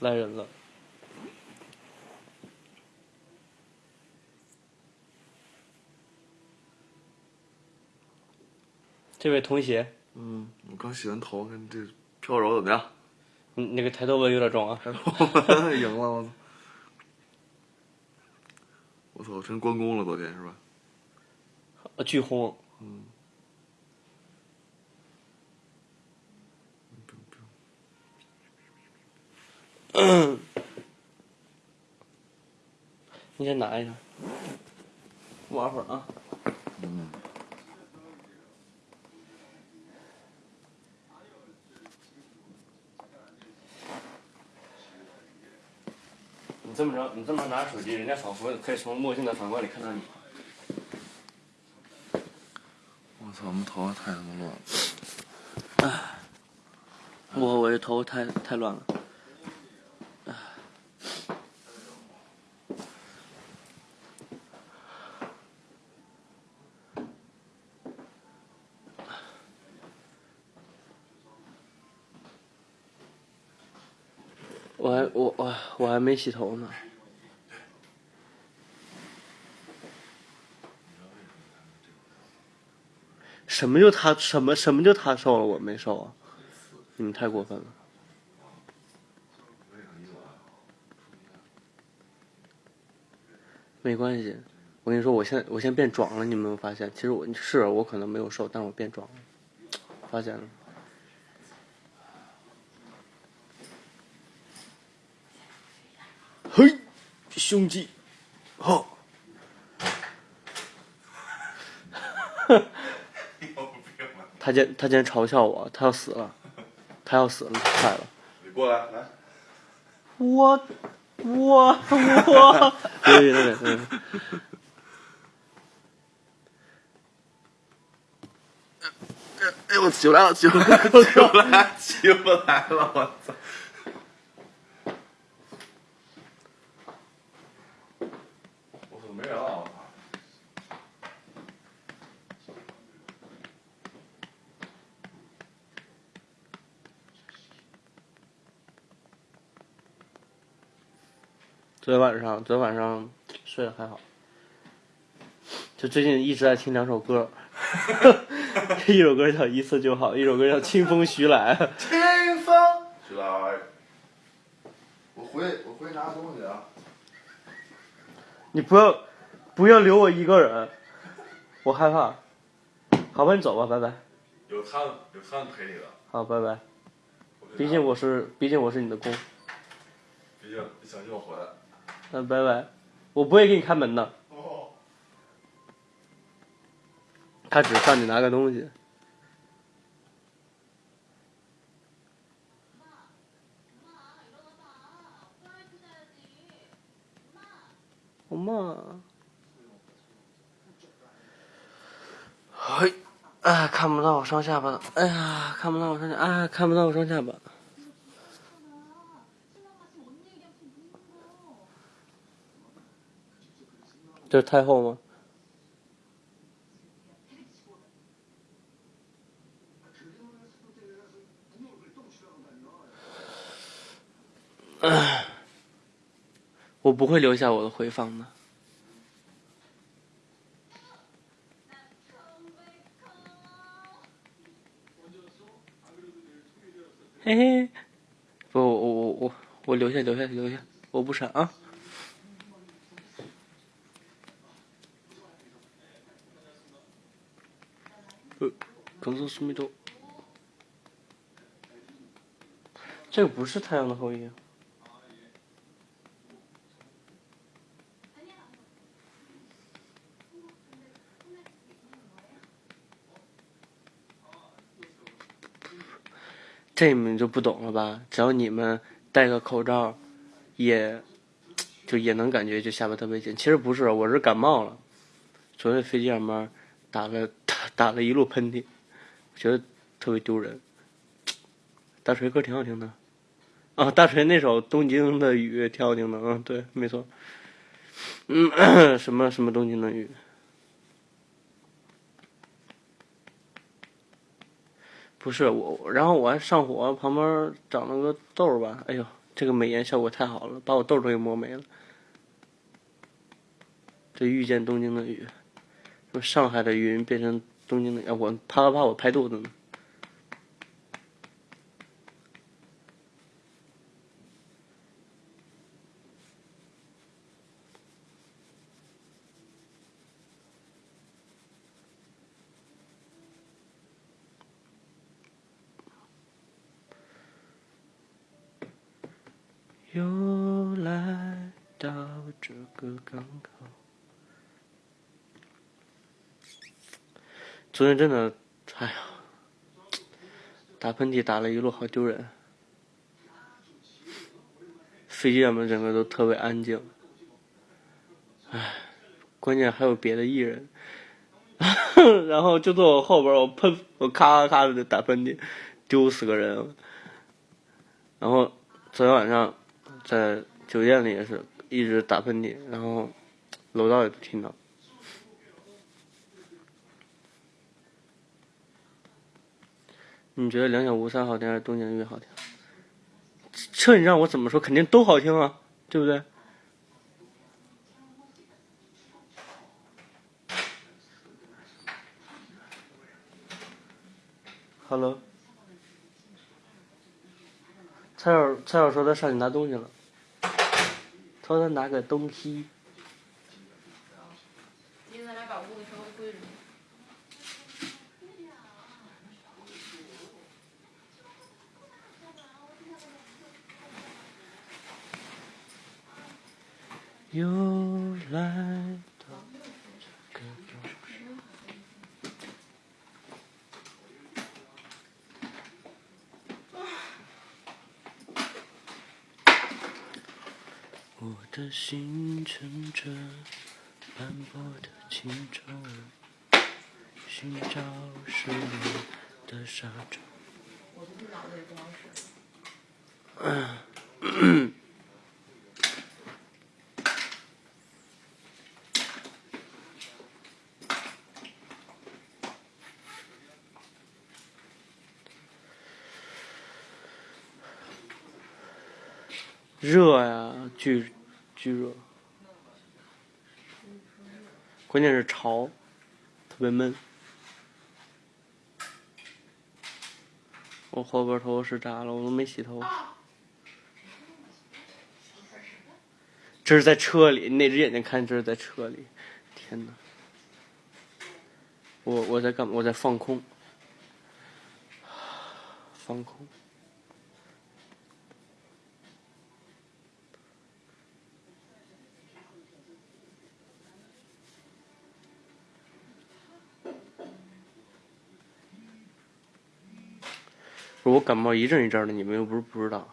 来人了。这位同学，嗯，我刚洗完头，看这飘柔怎么样？你那个抬头纹有点重啊。抬头纹 赢了，我操！我操，成关公了，昨天是吧？啊，巨红。嗯。嗯。你先拿一下，玩会儿啊。嗯。你这么着，你这么拿着手机，人家仿佛可以从墨镜的反光里看到你。我操，我们头发太他妈乱了。哎，我我这头发太太乱了。我还我我我还没洗头呢。什么就他什么什么就他瘦了我没瘦啊？你们太过分了。没关系，我跟你说，我现在我现在变壮了，你有没有发现？其实我是我可能没有瘦，但是我变壮了，发现了。嘿，胸肌，好。他竟他竟然嘲笑我，他要死了，他要死了，快了。你过来，来。我，我 我。对对对。哎呦，起不来了，起不来了，起不来，起不来了，我操！我操，没人了，我操！昨天晚上，昨天晚上睡得还好。就最近一直在听两首歌，一首歌叫《一次就好》，一首歌叫《清风徐来》。清风徐来，我回我回拿东西啊！你不要不要留我一个人，我害怕。好吧，你走吧，拜拜。有他有他陪你的。好，拜拜。毕竟我是毕竟我是你的公。毕竟你相信我回来。嗯，拜拜。我不会给你开门的。他只上去拿个东西。엄 마。 嘿，哎，看不到我双下巴了，哎呀，看不到我双下，哎，看不到我双下巴。这是太后吗？我不会留下我的回放的。嘿嘿，不，我我我我留下留下留下，我不删啊。呃，刚说苏米多，这个不是太阳的后裔。这你们就不懂了吧？只要你们戴个口罩，也就也能感觉就下巴特别紧。其实不是，我是感冒了。昨天飞机上面打了打打了一路喷嚏，觉得特别丢人。大锤歌挺好听的，啊，大锤那首《东京的雨》挺好听的，嗯，对，没错。嗯，什么什么东京的雨？不是我，然后我还上火，旁边长了个痘吧？哎呦，这个美颜效果太好了，把我痘都给磨没了。这遇见东京的雨，说上海的云变成东京的，啊，我啪啪啪，我拍肚子呢。又来到这个港口。昨天真的，哎呀，打喷嚏打了一路，好丢人。飞机上面整个都特别安静，唉，关键还有别的艺人，然后就坐我后边，我喷，我咔咔咔的打喷嚏，丢死个人。然后昨天晚上。在酒店里也是一直打喷嚏，然后楼道也都听到。你觉得两小无猜好听还是东京音乐好听？这你让我怎么说？肯定都好听啊，对不对？Hello，蔡小蔡小说他上去拿东西了。他说他拿个东西。又来到这个我的心乘着斑驳的轻舟，寻找失落的沙洲。热呀，巨巨热，关键是潮，特别闷。我后边头是炸了，我都没洗头。这是在车里，那只眼睛看这是在车里，天哪！我我在干嘛？我在放空，放空。我感冒一阵一阵的，你们又不是不知道。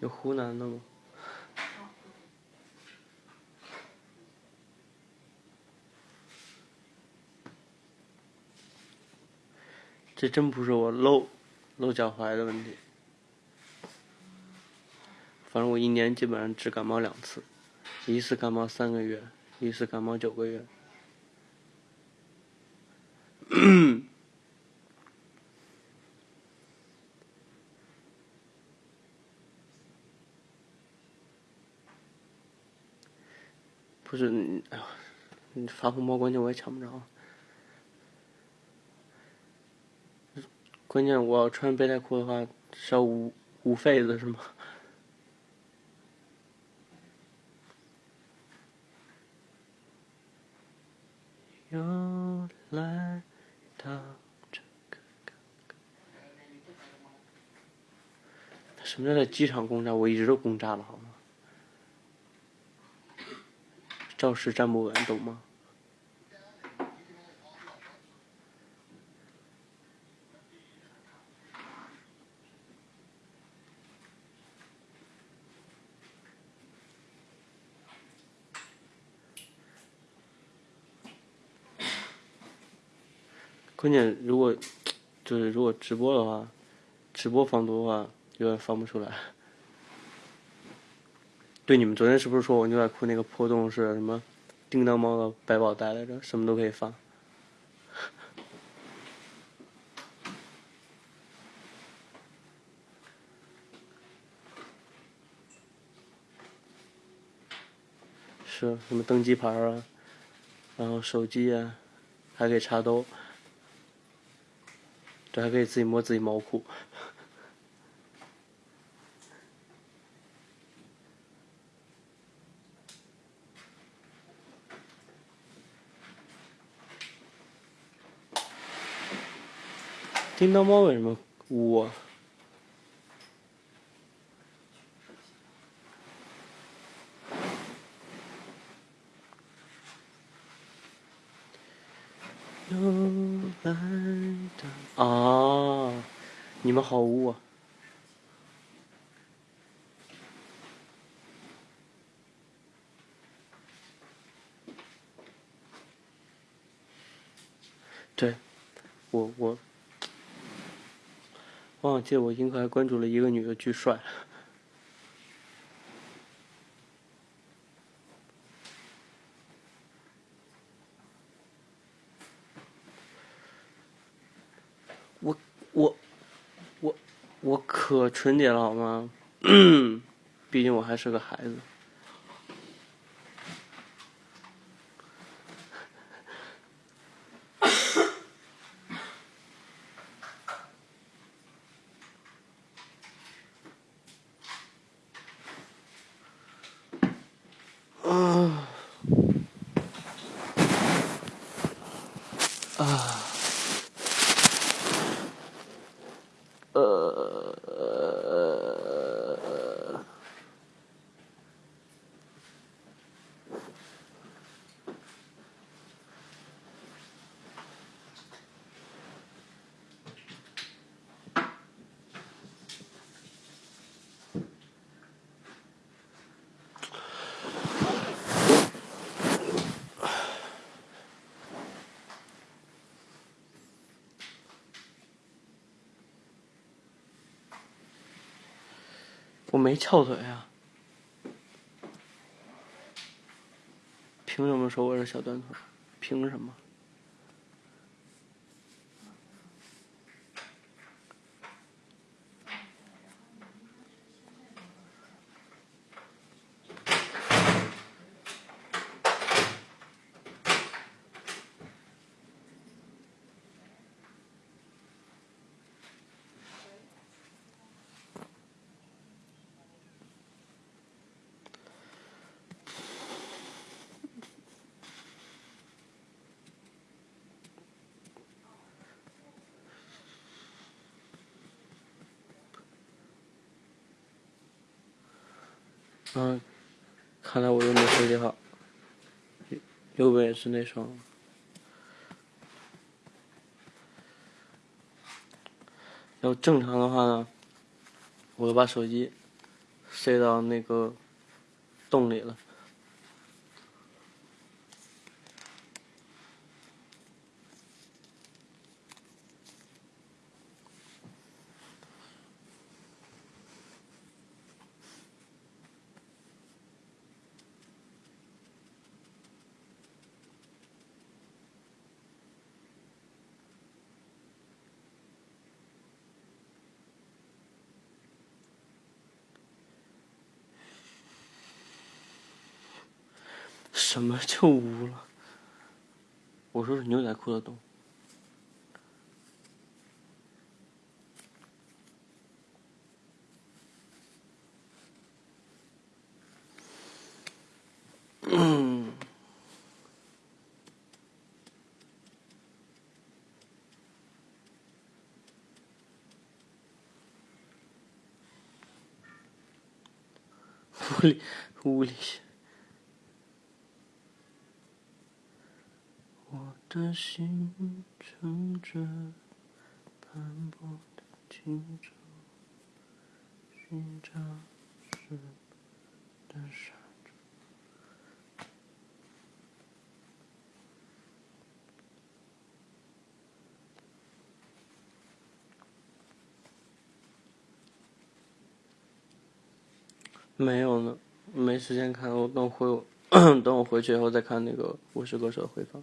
有湖南的吗？这真不是我露露脚踝的问题。反正我一年基本上只感冒两次，一次感冒三个月，一次感冒九个月。不是，哎呀，你发红包关键我也抢不着。关键我要穿背带裤的话是要捂捂痱子是吗？又来到这个港。什么叫在机场轰炸？我一直都轰炸了，好吗？肇事站不稳，懂吗？关键如果就是如果直播的话，直播放毒的话，有点放不出来。对，你们昨天是不是说我牛仔裤那个破洞是什么叮当猫的百宝袋来着？什么都可以放。是什么登机牌啊，然后手机啊，还可以插兜，这还可以自己摸自己毛裤。叮当猫为什么呜啊？又来的啊！你们好污啊！对，我我忘记我应该关注了一个女的，巨帅。我我我可纯洁了好吗？毕竟我还是个孩子。我没翘腿啊，凭什么说我是小短腿？凭什么？嗯，看来我又没设计好，右边也是那双。要正常的话呢，我就把手机塞到那个洞里了。什么就污了？我说是牛仔裤的洞。嗯。屋里，屋里。我的心乘着斑驳的青舟，寻找失的沙洲。没有呢，没时间看，我等回 等我回去以后再看那个《我是歌手》的回放。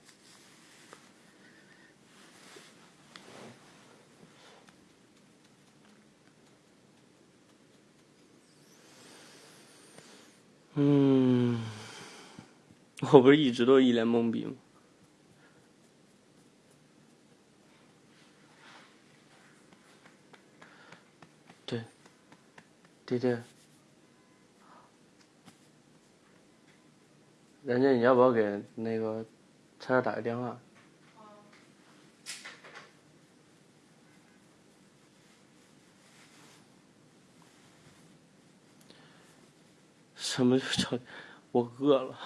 我不是一直都一脸懵逼吗？对，对对。人家你要不要给那个菜儿打个电话？什么叫我饿了？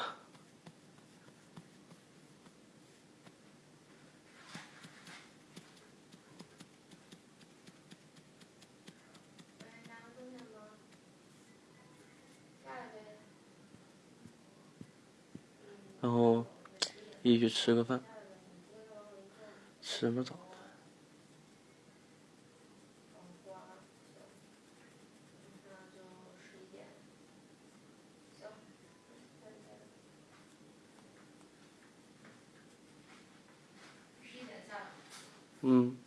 然后一起去吃个饭，吃什么早？嗯。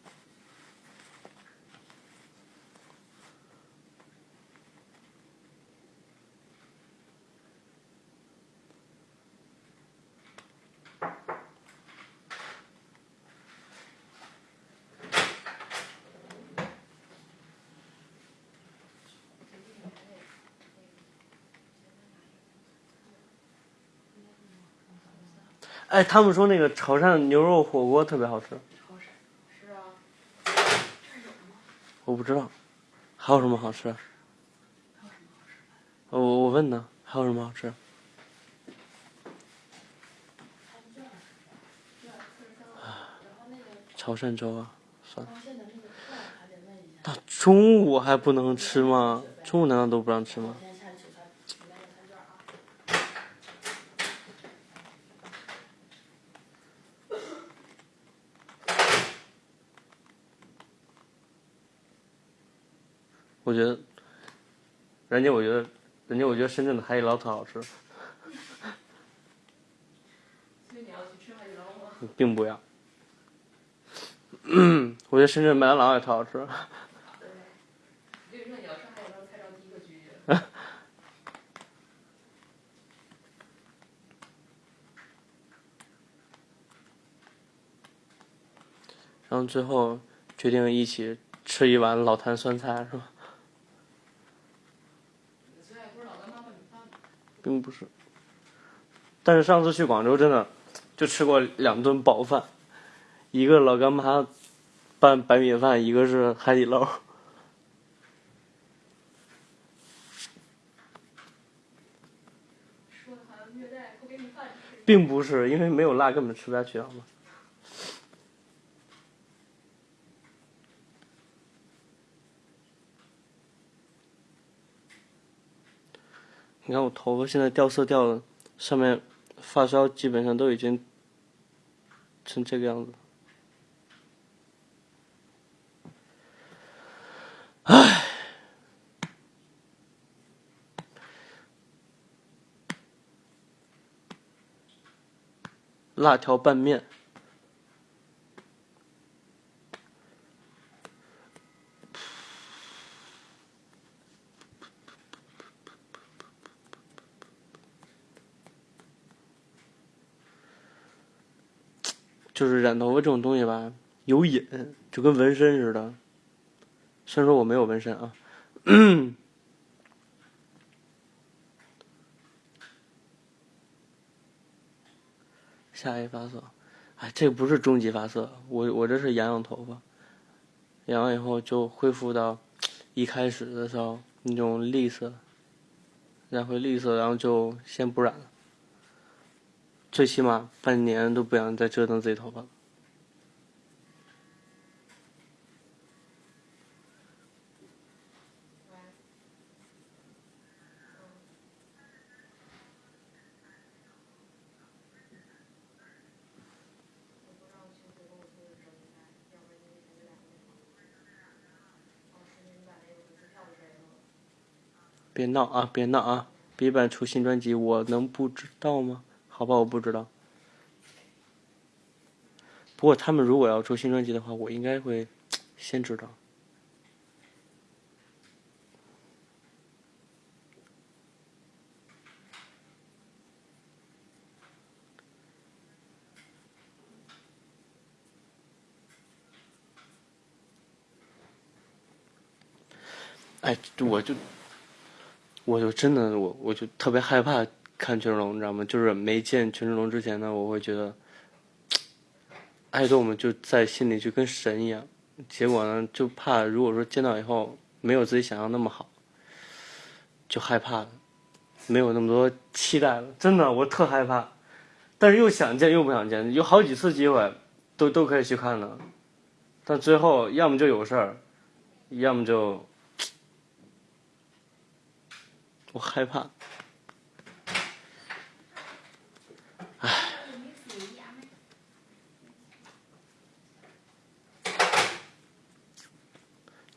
哎，他们说那个潮汕牛肉火锅特别好吃。是啊。我不知道，还有什么好吃？我我问呢，还有什么好吃？潮汕粥啊，算了。那中午还不能吃吗？中午难道都不让吃吗？我觉得，人家我觉得，人家我觉得深圳的海底捞特好吃。所以你要去吃海底捞吗？并不要。我觉得深圳麦当劳也特好吃。对。为什么你要吃海底捞菜单第一个拒绝？然后最后决定一起吃一碗老坛酸菜，是吧？并不是，但是上次去广州真的就吃过两顿饱饭，一个老干妈拌白米饭，一个是海底捞。并不是，因为没有辣根本吃不下去，好吗？你看我头发现在掉色掉的，上面发梢基本上都已经成这个样子。唉，辣条拌面。就是染头发这种东西吧，有瘾，就跟纹身似的。虽然说我没有纹身啊，下一发色，哎，这不是终极发色，我我这是养养头发，养完以后就恢复到一开始的时候那种绿色，染回绿色，然后就先不染了。最起码半年都不想再折腾自己头发了。别闹啊！别闹啊！BigBang 出新专辑，我能不知道吗？好吧，我不知道。不过他们如果要出新专辑的话，我应该会先知道。哎，我就，我就真的我我就特别害怕看权志龙，你知道吗？就是没见权志龙之前呢，我会觉得爱豆们就在心里就跟神一样。结果呢，就怕如果说见到以后没有自己想象那么好，就害怕，没有那么多期待了。真的，我特害怕，但是又想见又不想见，有好几次机会都都可以去看的，但最后要么就有事儿，要么就。我害怕，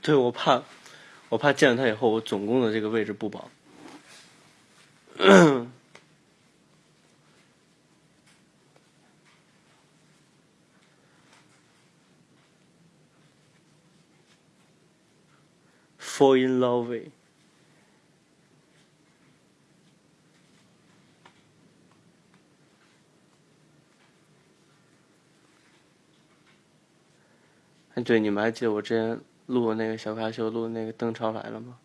对我怕，我怕见了他以后，我总共的这个位置不保。Fall in love. with 哎，对，你们还记得我之前录那个小咖秀录那个邓超来了吗？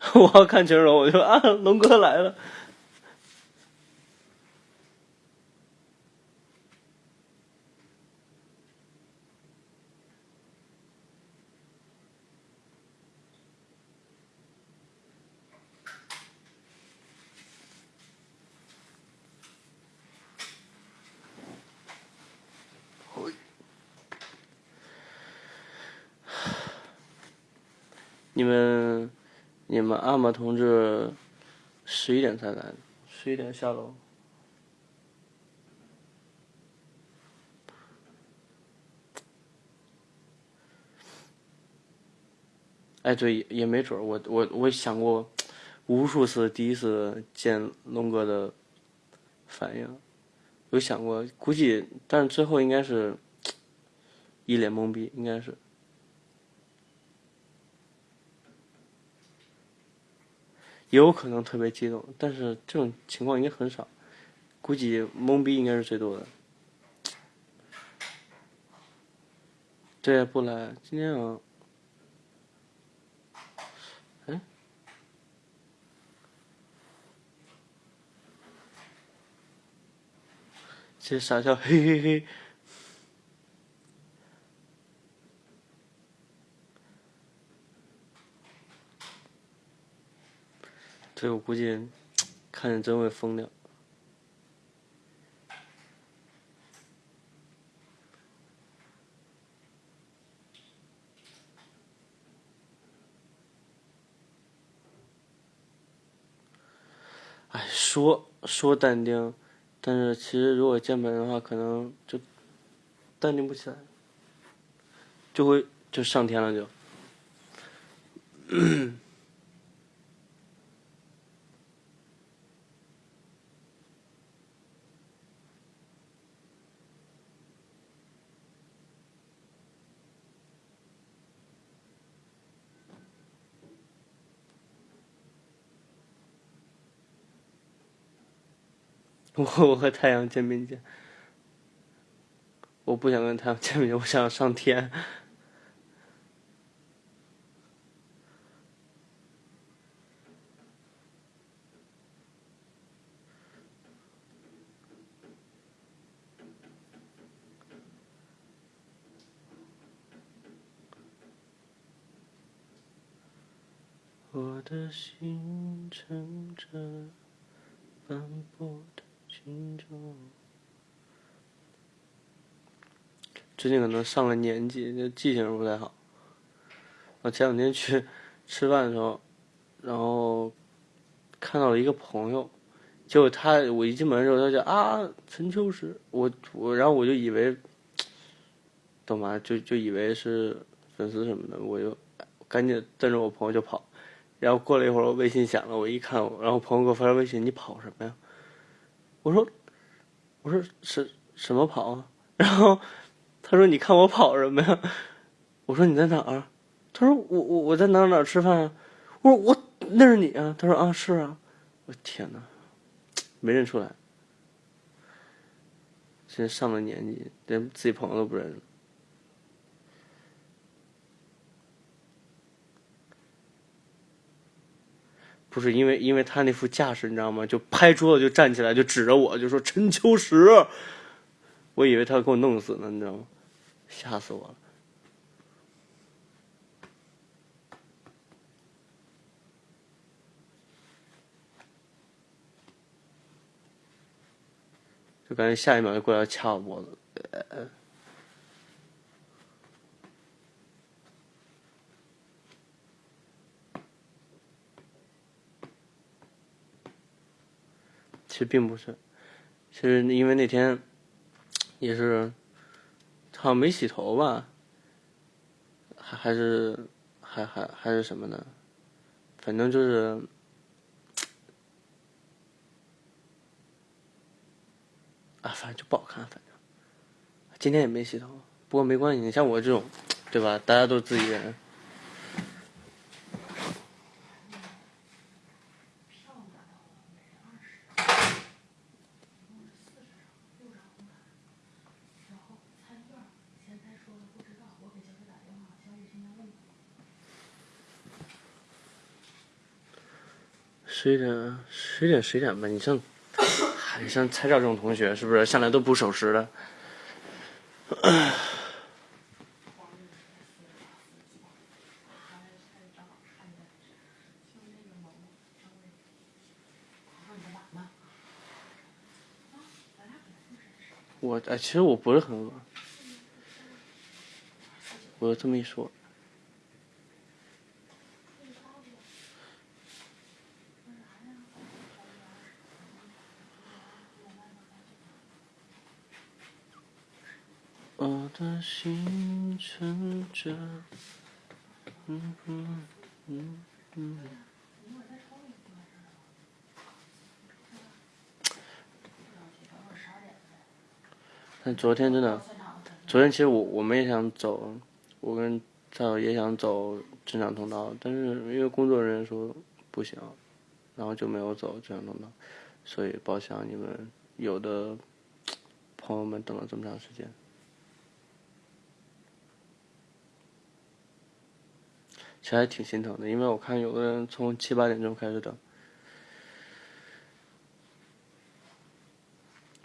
我要看群荣，我就啊，龙哥来了。你们，你们阿玛同志十一点才来，十一点下楼。哎，对，也没准我我我想过无数次第一次见龙哥的反应，有想过，估计，但是最后应该是一脸懵逼，应该是。也有可能特别激动，但是这种情况应该很少，估计懵逼应该是最多的。对，不来，今天啊，哎，这傻笑，嘿嘿嘿。所以我估计，看见真会疯掉。哎，说说淡定，但是其实如果见本人的话，可能就淡定不起来，就会就上天了就。我和太阳见面见，我不想跟太阳见面，我想上天。我的心乘着斑驳的。最近可能上了年纪，就记性不太好。我前两天去吃饭的时候，然后看到了一个朋友，结果他我一进门的时候，他就啊陈秋实，我我然后我就以为，懂吗？就就以为是粉丝什么的，我就赶紧瞪着我朋友就跑，然后过了一会儿，我微信响了，我一看，然后朋友给我发条微信：“你跑什么呀？”我说：“我说什什么跑啊？” 然后他说：“你看我跑什么呀？”我说：“你在哪儿？”他说：“我我我在哪哪吃饭啊？”我说：“我那是你啊？”他说：“啊，是啊。”我天哪，没认出来。现在上了年纪，连自己朋友都不认识。不是因为，因为他那副架势，你知道吗？就拍桌子就站起来，就指着我，就说陈秋实。我以为他要给我弄死呢，你知道吗？吓死我了。就感觉下一秒就过来掐我脖子。其实并不是，其实因为那天也是好像没洗头吧，还还是还还还是什么呢？反正就是啊，反正就不好看。反正今天也没洗头，不过没关系，你像我这种，对吧？大家都是自己人。十一点，十一点，十一点吧。你像，你像蔡照这种同学，是不是向来都不守时的？我哎，其实我不是很饿。我这么一说。我的心乘着，嗯嗯嗯嗯。但昨天真的，昨天其实我我们也想走，我跟赵导也想走正常通道，但是因为工作人员说不行，然后就没有走正常通道，所以包厢你们有的朋友们等了这么长时间。其实还挺心疼的，因为我看有的人从七八点钟开始等，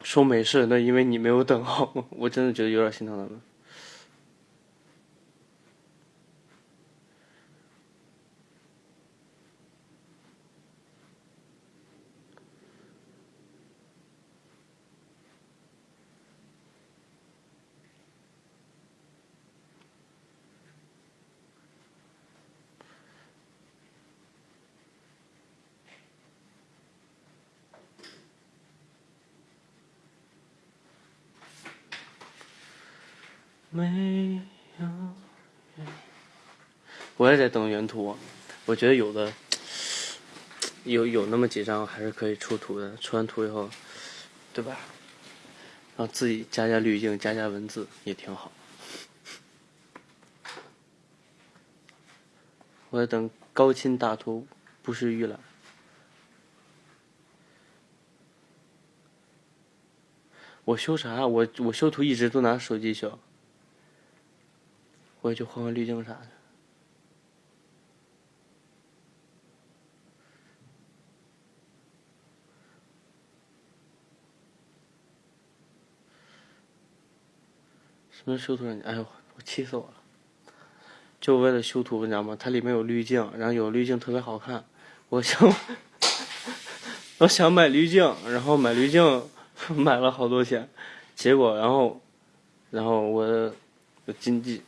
说没事，那因为你没有等好，我真的觉得有点心疼他们。没有，我也在等原图，我觉得有的有有那么几张还是可以出图的，出完图以后，对吧？然后自己加加滤镜，加加文字也挺好。我在等高清大图，不是预览。我修啥？我我修图一直都拿手机修。我也去换换滤镜啥的。修图软件？哎呦，我气死我了！就为了修图，你知道吗？它里面有滤镜，然后有滤镜特别好看。我想，我想买滤镜，然后买滤镜 买了好多钱，结果然后，然后我我经济。